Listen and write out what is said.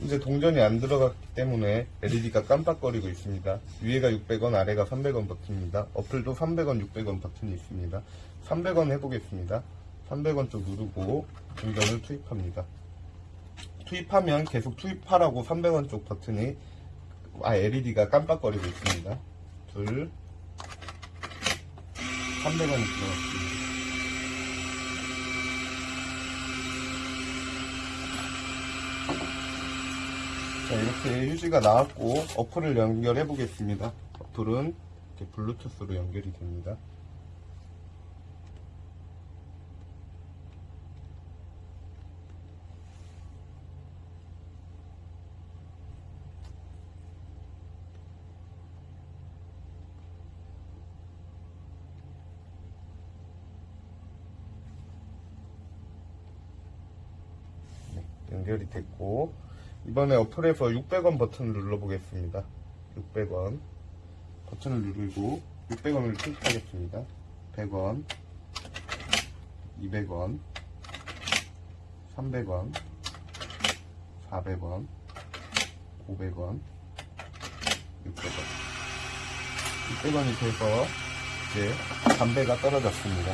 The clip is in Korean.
현재 동전이 안 들어갔기 때문에 LED가 깜빡거리고 있습니다. 위에가 600원, 아래가 300원 버튼입니다. 어플도 300원, 600원 버튼이 있습니다. 300원 해보겠습니다. 300원 쪽 누르고 동전을 투입합니다. 투입하면 계속 투입하라고 300원 쪽 버튼이 아 LED가 깜빡거리고 있습니다. 둘 300원이 들어갔습니다. 자 이렇게 휴지가 나왔고 어플을 연결해 보겠습니다. 어플은 이렇게 블루투스로 연결이 됩니다. 네, 연결이 됐고 이번에 어플에서 600원 버튼을 눌러보겠습니다. 600원 버튼을 누르고 600원을 투입하겠습니다. 100원 200원 300원 400원 500원 600원 600원이 돼서 이제 담배가 떨어졌습니다.